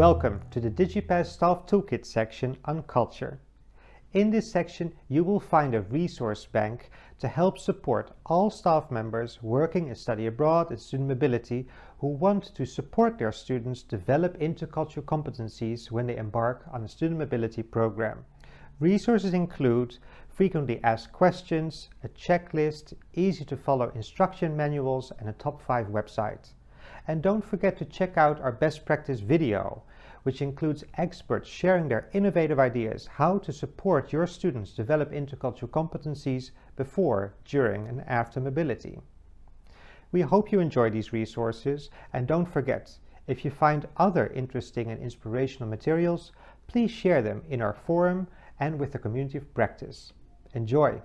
Welcome to the DigiPass Staff Toolkit section on culture. In this section, you will find a resource bank to help support all staff members working in study abroad and student mobility who want to support their students develop intercultural competencies when they embark on a student mobility program. Resources include frequently asked questions, a checklist, easy to follow instruction manuals and a top 5 website. And don't forget to check out our best practice video, which includes experts sharing their innovative ideas how to support your students develop intercultural competencies before, during and after mobility. We hope you enjoy these resources and don't forget, if you find other interesting and inspirational materials, please share them in our forum and with the community of practice. Enjoy!